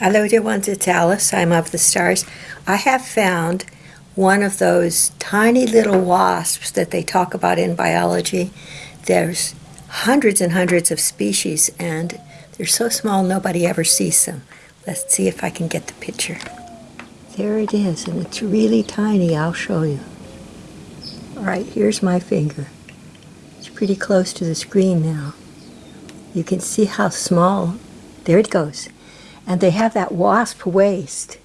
Hello, dear ones. It's Alice. I'm of the stars. I have found one of those tiny little wasps that they talk about in biology. There's hundreds and hundreds of species, and they're so small nobody ever sees them. Let's see if I can get the picture. There it is, and it's really tiny. I'll show you. All right, here's my finger. It's pretty close to the screen now. You can see how small. There it goes. And they have that wasp waist.